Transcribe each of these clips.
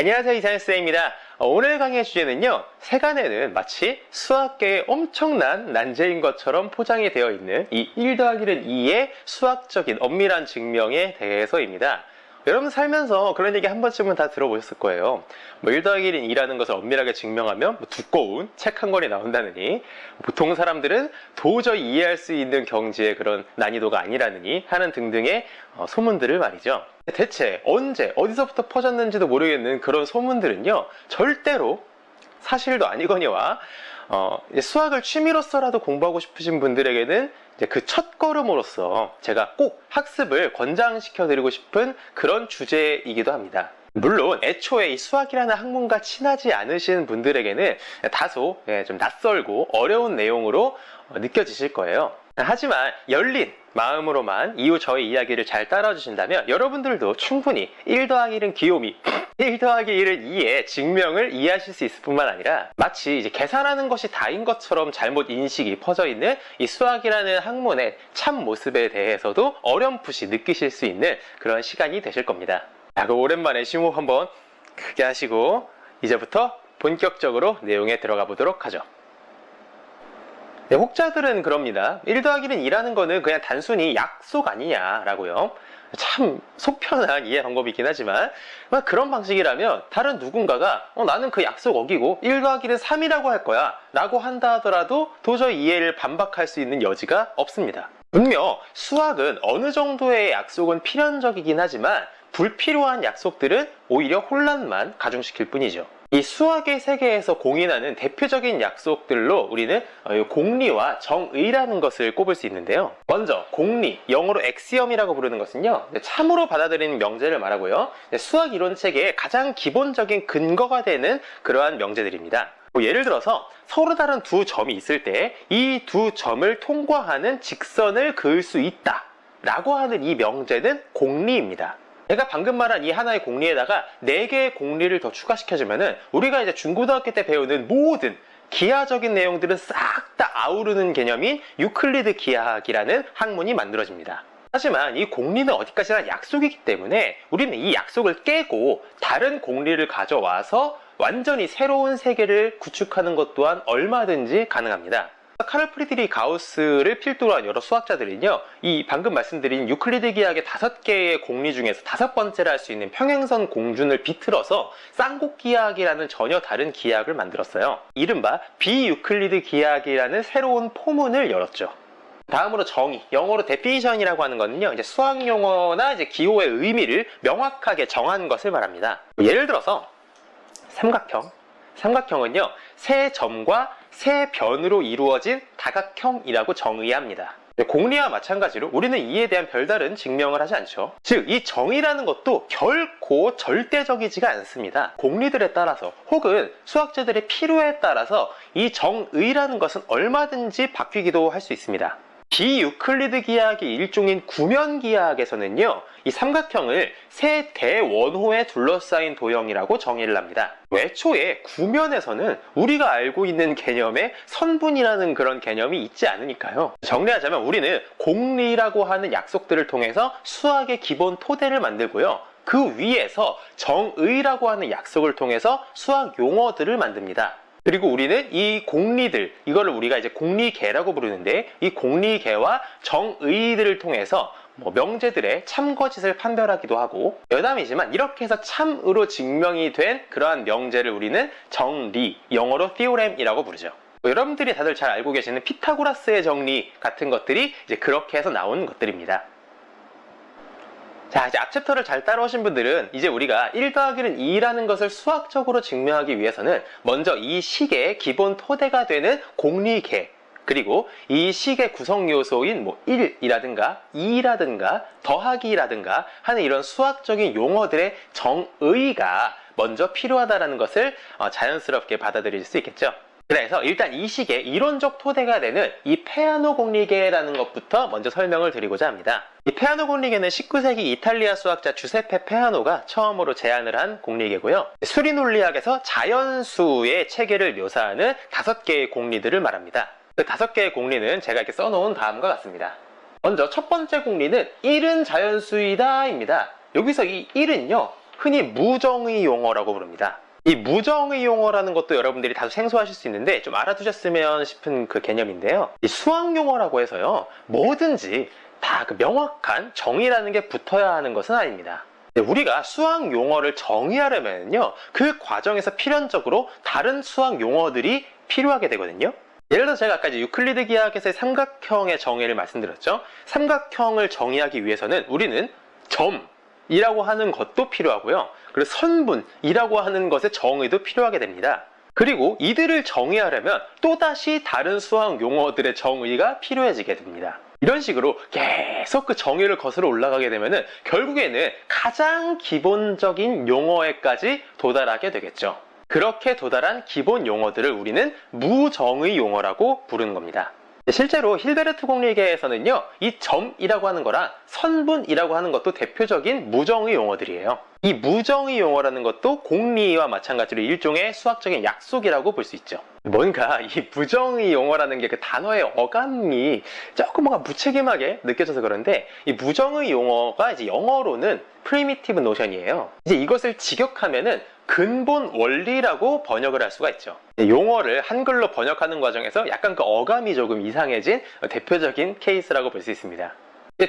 안녕하세요 이사연쌤입니다 어, 오늘 강의의 주제는요 세간에는 마치 수학계의 엄청난 난제인 것처럼 포장이 되어 있는 이 1 더하기는 2의 수학적인 엄밀한 증명에 대해서입니다 여러분 살면서 그런 얘기 한 번쯤은 다 들어보셨을 거예요. 뭐1 더하기 1은 2라는 것을 엄밀하게 증명하면 뭐 두꺼운 책 한 권이 나온다느니 보통 사람들은 도저히 이해할 수 있는 경지의 그런 난이도가 아니라느니 하는 등등의 어, 소문들을 말이죠. 대체 언제 어디서부터 퍼졌는지도 모르겠는 그런 소문들은요. 절대로 사실도 아니거니와 어, 수학을 취미로서라도 공부하고 싶으신 분들에게는 그 첫 걸음으로서 제가 꼭 학습을 권장시켜 드리고 싶은 그런 주제이기도 합니다. 물론 애초에 이 수학이라는 학문과 친하지 않으신 분들에게는 다소 예, 좀 낯설고 어려운 내용으로 어, 느껴지실 거예요. 하지만 열린 마음으로만 이후 저의 이야기를 잘 따라주신다면 여러분들도 충분히 1 더하기 1은 귀요미 1 더하기 1은 2의 증명을 이해하실 수 있을 뿐만 아니라 마치 이제 계산하는 것이 다인 것처럼 잘못 인식이 퍼져 있는 이 수학이라는 학문의 참 모습에 대해서도 어렴풋이 느끼실 수 있는 그런 시간이 되실 겁니다. 자, 그 오랜만에 심호흡 한번 크게 하시고 이제부터 본격적으로 내용에 들어가 보도록 하죠. 네, 혹자들은 그럽니다. 1 더하기는 2라는 거는 그냥 단순히 약속 아니냐라고요. 참 속편한 이해 방법이긴 하지만 그런 방식이라면 다른 누군가가 어, 나는 그 약속 어기고 1 더하기는 3이라고 할 거야 라고 한다 하더라도 도저히 이해를 반박할 수 있는 여지가 없습니다. 분명 수학은 어느 정도의 약속은 필연적이긴 하지만 불필요한 약속들은 오히려 혼란만 가중시킬 뿐이죠. 이 수학의 세계에서 공인하는 대표적인 약속들로 우리는 어, 공리와 정의라는 것을 꼽을 수 있는데요. 먼저 공리, 영어로 엑시엄이라고 부르는 것은요. 참으로 받아들이는 명제를 말하고요. 수학 이론 체계의 가장 기본적인 근거가 되는 그러한 명제들입니다. 뭐 예를 들어서 서로 다른 두 점이 있을 때 이 두 점을 통과하는 직선을 그을 수 있다 라고 하는 이 명제는 공리입니다. 제가 방금 말한 이 하나의 공리에다가 4개의 공리를 더 추가시켜주면 은 우리가 이제 중고등학교 때 배우는 모든 기하적인 내용들은 싹 다 아우르는 개념인 유클리드 기하학이라는 학문이 만들어집니다. 하지만 이 공리는 어디까지나 약속이기 때문에 우리는 이 약속을 깨고 다른 공리를 가져와서 완전히 새로운 세계를 구축하는 것 또한 얼마든지 가능합니다. 카를 프리드리히 가우스를 필두로 한 여러 수학자들은요 이 방금 말씀드린 유클리드 기하의 다섯 개의 공리 중에서 다섯 번째라 할 수 있는 평행선 공준을 비틀어서 쌍곡 기하학이라는 전혀 다른 기하학을 만들었어요. 이른바 비유클리드 기하학이라는 새로운 포문을 열었죠. 다음으로 정의, 영어로 definition이라고 하는 것은요, 이제 수학 용어나 이제 기호의 의미를 명확하게 정한 것을 말합니다. 예를 들어서 삼각형, 삼각형은요, 세 점과 세 변으로 이루어진 다각형이라고 정의합니다. 공리와 마찬가지로 우리는 이에 대한 별다른 증명을 하지 않죠. 즉, 이 정의라는 것도 결코 절대적이지가 않습니다. 공리들에 따라서 혹은 수학자들의 필요에 따라서 이 정의라는 것은 얼마든지 바뀌기도 할 수 있습니다. 비유클리드 기하학의 일종인 구면 기하학에서는요 이 삼각형을 세 대원호에 둘러싸인 도형이라고 정의를 합니다. 외초에 구면에서는 우리가 알고 있는 개념의 선분이라는 그런 개념이 있지 않으니까요. 정리하자면 우리는 공리라고 하는 약속들을 통해서 수학의 기본 토대를 만들고요. 그 위에서 정의라고 하는 약속을 통해서 수학 용어들을 만듭니다 그리고 우리는 이 공리들, 이거를 우리가 이제 공리계라고 부르는데 이 공리계와 정의들을 통해서 뭐 명제들의 참거짓을 판별하기도 하고 여담이지만 이렇게 해서 참으로 증명이 된 그러한 명제를 우리는 정리, 영어로 theorem이라고 부르죠. 뭐 여러분들이 다들 잘 알고 계시는 피타고라스의 정리 같은 것들이 이제 그렇게 해서 나온 것들입니다. 자 이제 앞 챕터를 잘 따라오신 분들은 이제 우리가 1 더하기는 2라는 것을 수학적으로 증명하기 위해서는 먼저 이 식의 기본 토대가 되는 공리계 그리고 이 식의 구성 요소인 뭐 1이라든가 2라든가 더하기라든가 하는 이런 수학적인 용어들의 정의가 먼저 필요하다는 것을 어, 자연스럽게 받아들일 수 있겠죠. 그래서 일단 이 식의 이론적 토대가 되는 이 페아노 공리계라는 것부터 먼저 설명을 드리고자 합니다. 이 페아노 공리계는 19세기 이탈리아 수학자 주세페 페아노가 처음으로 제안을 한 공리계고요. 수리 논리학에서 자연수의 체계를 묘사하는 다섯 개의 공리들을 말합니다. 그 다섯 개의 공리는 제가 이렇게 써놓은 다음과 같습니다. 먼저 첫 번째 공리는 1은 자연수이다 입니다. 여기서 이 1은요 흔히 무정의 용어라고 부릅니다. 이 무정의 용어라는 것도 여러분들이 다소 생소하실 수 있는데 좀 알아두셨으면 싶은 그 개념인데요. 이 수학 용어라고 해서요. 뭐든지 다 그 명확한 정의라는 게 붙어야 하는 것은 아닙니다. 우리가 수학 용어를 정의하려면요. 그 과정에서 필연적으로 다른 수학 용어들이 필요하게 되거든요. 예를 들어 제가 아까 유클리드 기하학에서의 삼각형의 정의를 말씀드렸죠. 삼각형을 정의하기 위해서는 우리는 점 이라고 하는 것도 필요하고요. 그리고 선분이라고 하는 것의 정의도 필요하게 됩니다. 그리고 이들을 정의하려면 또다시 다른 수학 용어들의 정의가 필요해지게 됩니다. 이런 식으로 계속 그 정의를 거슬러 올라가게 되면은 결국에는 가장 기본적인 용어에까지 도달하게 되겠죠. 그렇게 도달한 기본 용어들을 우리는 무정의 용어라고 부르는 겁니다. 실제로 힐베르트 공리계에서는요, 이 점이라고 하는 거랑 선분이라고 하는 것도 대표적인 무정의 용어들이에요. 이 무정의 용어라는 것도 공리와 마찬가지로 일종의 수학적인 약속이라고 볼 수 있죠. 뭔가 이 무정의 용어라는 게 그 단어의 어감이 조금 뭔가 무책임하게 느껴져서 그런데 이 무정의 용어가 이제 영어로는 primitive notion이에요. 이제 이것을 직역하면은 근본 원리라고 번역을 할 수가 있죠. 용어를 한글로 번역하는 과정에서 약간 그 어감이 조금 이상해진 대표적인 케이스라고 볼 수 있습니다.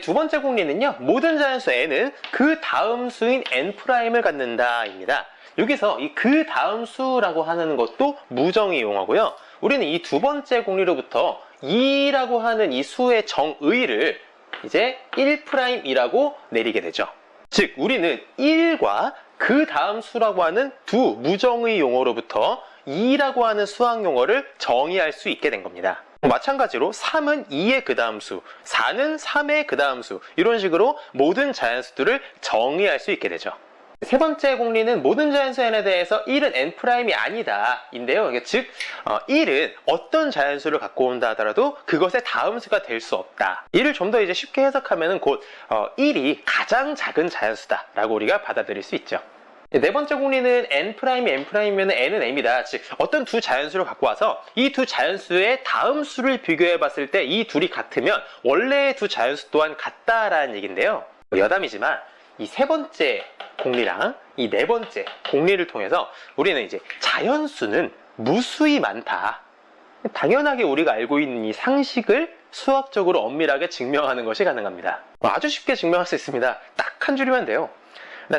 두 번째 공리는요. 모든 자연수 n은 그 다음 수인 n'을 갖는다입니다. 여기서 이 그 다음 수라고 하는 것도 무정의 용어고요. 우리는 이 두 번째 공리로부터 2라고 하는 이 수의 정의를 이제 1'이라고 내리게 되죠. 즉 우리는 1과 그 다음 수라고 하는 두 무정의 용어로부터 2라고 하는 수학 용어를 정의할 수 있게 된 겁니다. 마찬가지로 3은 2의 그 다음 수, 4는 3의 그 다음 수 이런 식으로 모든 자연수들을 정의할 수 있게 되죠. 세 번째 공리는 모든 자연수 n에 대해서 1은 n'이 아니다 인데요. 즉 1은 어, 어떤 자연수를 갖고 온다 하더라도 그것의 다음 수가 될 수 없다. 이를 좀 더 이제 쉽게 해석하면 곧 1이 어, 가장 작은 자연수다 라고 우리가 받아들일 수 있죠. 네 번째 공리는 n'이 n'이면 n은 m이다. 즉 어떤 두 자연수를 갖고 와서 이 두 자연수의 다음 수를 비교해 봤을 때 이 둘이 같으면 원래의 두 자연수 또한 같다라는 얘기인데요. 여담이지만 이 세 번째 공리랑 이 네 번째 공리를 통해서 우리는 이제 자연수는 무수히 많다. 당연하게 우리가 알고 있는 이 상식을 수학적으로 엄밀하게 증명하는 것이 가능합니다. 아주 쉽게 증명할 수 있습니다. 딱 한 줄이면 돼요.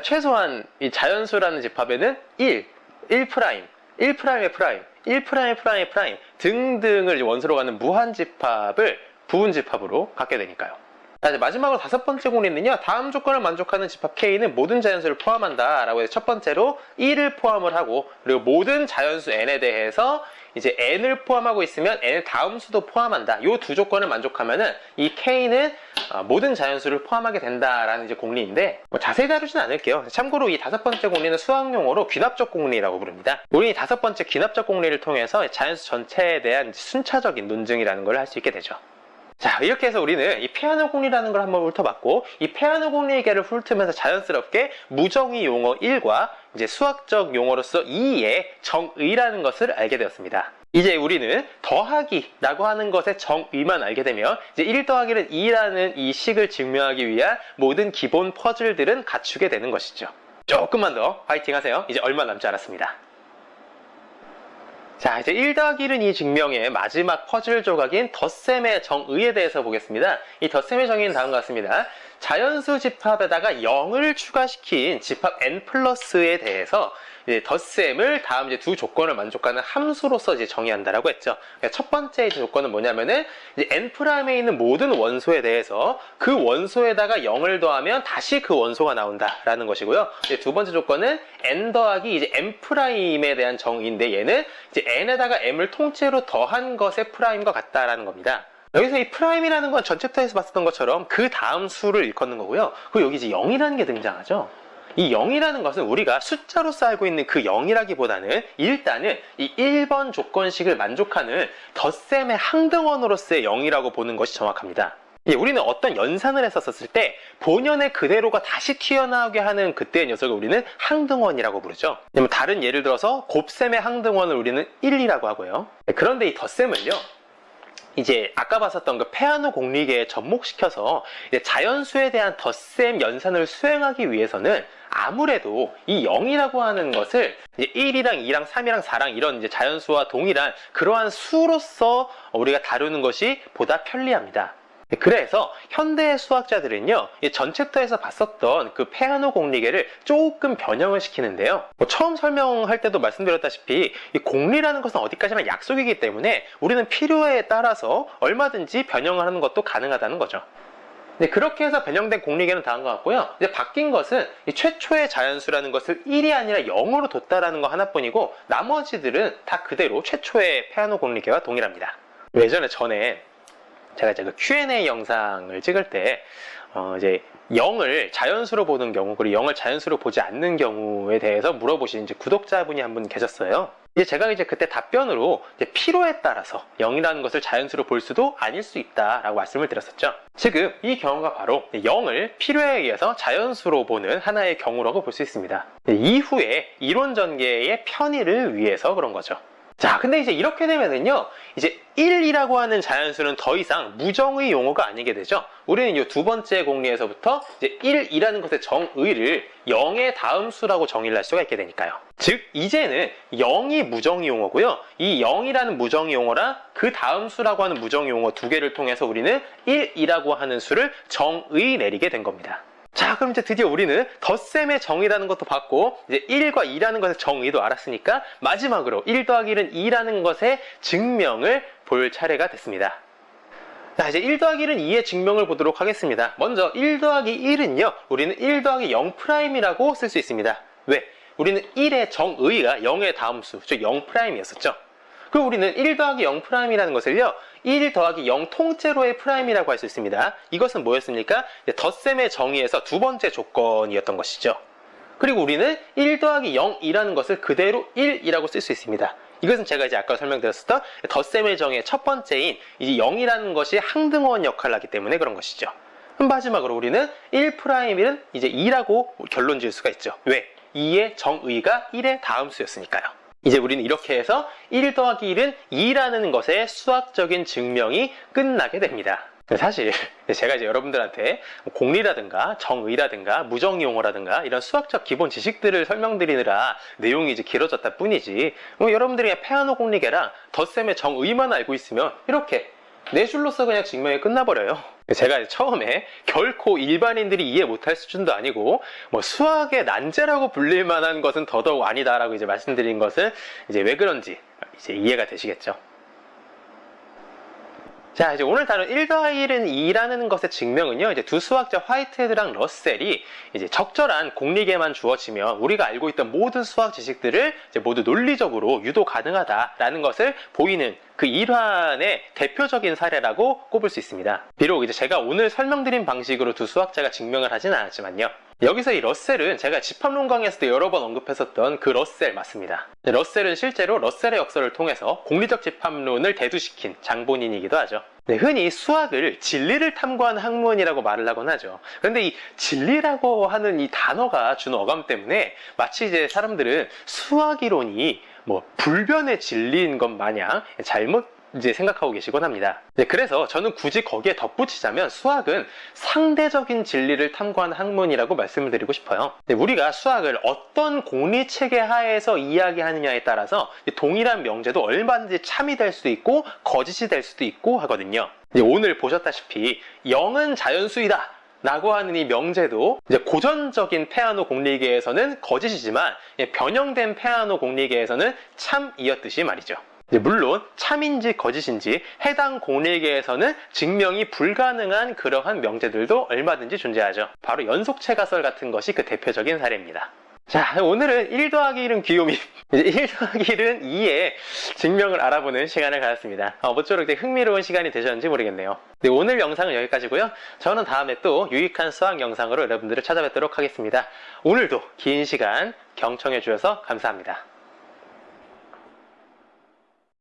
최소한 이 자연수라는 집합에는 1, 1 prime, 1 prime의 prime, 1 prime의 prime의 prime 등등을 원소로 갖는 무한 집합을 부분 집합으로 갖게 되니까요. 자, 이제 마지막으로 다섯 번째 공리는요. 다음 조건을 만족하는 집합 K는 모든 자연수를 포함한다 라고 해서 첫 번째로 1을 포함을 하고 그리고 모든 자연수 N에 대해서 이제 N을 포함하고 있으면 N의 다음 수도 포함한다. 이 두 조건을 만족하면은 이 K는 어, 모든 자연수를 포함하게 된다라는 이제 공리인데 뭐 자세히 다루진 않을게요. 참고로 이 다섯 번째 공리는 수학 용어로 귀납적 공리라고 부릅니다. 우리 이 다섯 번째 귀납적 공리를 통해서 자연수 전체에 대한 순차적인 논증이라는 걸 할 수 있게 되죠. 자 이렇게 해서 우리는 이 페아노 공리라는 걸 한번 훑어봤고 이 페아노 공리의 개를 훑으면서 자연스럽게 무정의 용어 1과 이제 수학적 용어로서 2의 정의라는 것을 알게 되었습니다. 이제 우리는 더하기라고 하는 것의 정의만 알게 되면 이제 1 더하기는 2라는 이 식을 증명하기 위한 모든 기본 퍼즐들은 갖추게 되는 것이죠. 조금만 더 파이팅 하세요. 이제 얼마 남지 않았습니다. 자 이제 1 더하기 1은 2 증명의 마지막 퍼즐 조각인 덧셈의 정의에 대해서 보겠습니다. 이 덧셈의 정의는 다음과 같습니다. 자연수 집합에다가 0을 추가시킨 집합 n plus에 대해서 이제 덧셈을 다음 이제 두 조건을 만족하는 함수로서 이제 정의한다라고 했죠. 그러니까 첫 번째 조건은 뭐냐면은 이제 n prime에 있는 모든 원소에 대해서 그 원소에다가 0을 더하면 다시 그 원소가 나온다라는 것이고요. 두 번째 조건은 n 더하기 이제 m prime에 대한 정의인데 얘는 이제 n에다가 m을 통째로 더한 것의 prime과 같다라는 겁니다. 여기서 이 prime이라는 건 전 챕터에서 봤었던 것처럼 그 다음 수를 일컫는 거고요. 그리고 여기 이제 0이라는 게 등장하죠. 이 0이라는 것은 우리가 숫자로서 알고 있는 그 0이라기보다는 일단은 이 1번 조건식을 만족하는 덧셈의 항등원으로서의 0이라고 보는 것이 정확합니다. 예, 우리는 어떤 연산을 했었을 때 본연의 그대로가 다시 튀어나오게 하는 그때의 녀석을 우리는 항등원이라고 부르죠. 다른 예를 들어서 곱셈의 항등원을 우리는 1이라고 하고요. 예, 그런데 이 덧셈을요. 이제 아까 봤었던 그 페아노 공리계에 접목시켜서 자연수에 대한 덧셈 연산을 수행하기 위해서는 아무래도 이 0이라고 하는 것을 이제 1이랑 2랑 3이랑 4랑 이런 이제 자연수와 동일한 그러한 수로서 우리가 다루는 것이 보다 편리합니다. 그래서 현대 수학자들은요 전 챕터에서 봤었던 그 페아노 공리계를 조금 변형을 시키는데요 뭐 처음 설명할 때도 말씀드렸다시피 이 공리라는 것은 어디까지나 약속이기 때문에 우리는 필요에 따라서 얼마든지 변형을 하는 것도 가능하다는 거죠 네, 그렇게 해서 변형된 공리계는 것 같고요. 이제 바뀐 것은 최초의 자연수라는 것을 1이 아니라 0으로 뒀다라는 거 하나뿐이고 나머지들은 다 그대로 최초의 페아노 공리계와 동일합니다. 예전에 전에 제가 이제 그 Q&A 영상을 찍을 때 어, 이제 0을 자연수로 보는 경우 그리고 0을 자연수로 보지 않는 경우에 대해서 물어보신 이제 구독자분이 한 분 계셨어요. 이제 제가 이제 그때 답변으로 이제 필요에 따라서 0이라는 것을 자연수로 볼 수도 아닐 수 있다라고 말씀을 드렸었죠. 지금 이 경우가 바로 0을 필요에 의해서 자연수로 보는 하나의 경우라고 볼 수 있습니다. 이후에 이론 전개의 편의를 위해서 그런 거죠. 자, 근데 이제 이렇게 되면은요, 이제 1이라고 하는 자연수는 더 이상 무정의 용어가 아니게 되죠. 우리는 이 두 번째 공리에서부터 이제 1이라는 것의 정의를 0의 다음 수라고 정의를 할 수가 있게 되니까요. 즉, 이제는 0이 무정의 용어고요. 이 0이라는 무정의 용어랑 그 다음 수라고 하는 무정의 용어 두 개를 통해서 우리는 1이라고 하는 수를 정의 내리게 된 겁니다. 자 그럼 이제 드디어 우리는 덧셈의 정의라는 것도 봤고 이제 1과 2라는 것의 정의도 알았으니까 마지막으로 1 더하기 1은 2라는 것의 증명을 볼 차례가 됐습니다. 자 이제 1 더하기 1은 2의 증명을 보도록 하겠습니다. 먼저 1 더하기 1은요 우리는 1 더하기 0'이라고 쓸 수 있습니다. 왜? 우리는 1의 정의가 0의 다음수 즉 0'이었었죠. 그리고 우리는 1 더하기 0'이라는 것을요 1 더하기 0 통째로의 prime이라고 할 수 있습니다. 이것은 뭐였습니까? 덧셈의 정의에서 두 번째 조건이었던 것이죠. 그리고 우리는 1 더하기 0이라는 것을 그대로 1이라고 쓸 수 있습니다. 이것은 제가 이제 아까 설명드렸었던 덧셈의 정의의 첫 번째인 이제 0이라는 것이 항등원 역할을 하기 때문에 그런 것이죠. 그럼 마지막으로 우리는 1'1은 이제 2라고 결론 지을 수가 있죠. 왜? 2의 정의가 1의 다음 수였으니까요 이제 우리는 이렇게 해서 1 더하기 1은 2라는 것의 수학적인 증명이 끝나게 됩니다. 사실 제가 이제 여러분들한테 공리라든가 정의라든가 무정용어라든가 이런 수학적 기본 지식들을 설명드리느라 내용이 이제 길어졌다 뿐이지 뭐 여러분들이 페아노 공리계랑 덧셈의 정의만 알고 있으면 이렇게 네 줄로서 그냥 증명이 끝나버려요. 제가 처음에 결코 일반인들이 이해 못할 수준도 아니고 뭐 수학의 난제라고 불릴 만한 것은 더더욱 아니다라고 이제 말씀드린 것은 이제 왜 그런지 이제 이해가 되시겠죠. 자, 이제 오늘 다룬 1 더하기 1은 2라는 것의 증명은요, 이제 두 수학자 화이트헤드랑 러셀이 이제 적절한 공리계만 주어지면 우리가 알고 있던 모든 수학 지식들을 이제 모두 논리적으로 유도 가능하다라는 것을 보이는 그 일환의 대표적인 사례라고 꼽을 수 있습니다. 비록 이제 제가 오늘 설명드린 방식으로 두 수학자가 증명을 하진 않았지만요. 여기서 이 러셀은 제가 집합론 강에서도 여러 번 언급했었던 그 러셀 맞습니다. 러셀은 실제로 러셀의 역설을 통해서 공리적 집합론을 대두시킨 장본인이기도 하죠. 네, 흔히 수학을 진리를 탐구하는 학문이라고 말을 하곤 하죠. 그런데 이 진리라고 하는 이 단어가 주는 어감 때문에 마치 이제 사람들은 수학 이론이 뭐 불변의 진리인 것 마냥 잘못 이제 생각하고 계시곤 합니다. 네, 그래서 저는 굳이 거기에 덧붙이자면 수학은 상대적인 진리를 탐구하는 학문이라고 말씀을 드리고 싶어요. 네, 우리가 수학을 어떤 공리 체계 하에서 이야기하느냐에 따라서 동일한 명제도 얼마든지 참이 될 수도 있고 거짓이 될 수도 있고 하거든요. 오늘 보셨다시피 0은 자연수이다. 라고 하는 이 명제도 이제 고전적인 페아노 공리계에서는 거짓이지만 변형된 페아노 공리계에서는 참이었듯이 말이죠. 물론 참인지 거짓인지 해당 공리계에서는 증명이 불가능한 그러한 명제들도 얼마든지 존재하죠. 바로 연속체 가설 같은 것이 그 대표적인 사례입니다. 자 오늘은 1 더하기 1은 귀요미. 1 더하기 1은 2의 증명을 알아보는 시간을 가졌습니다. 어, 모쪼록 되게 흥미로운 시간이 되셨는지 모르겠네요. 네, 오늘 영상은 여기까지고요. 저는 다음에 또 유익한 수학 영상으로 여러분들을 찾아뵙도록 하겠습니다. 오늘도 긴 시간 경청해 주셔서 감사합니다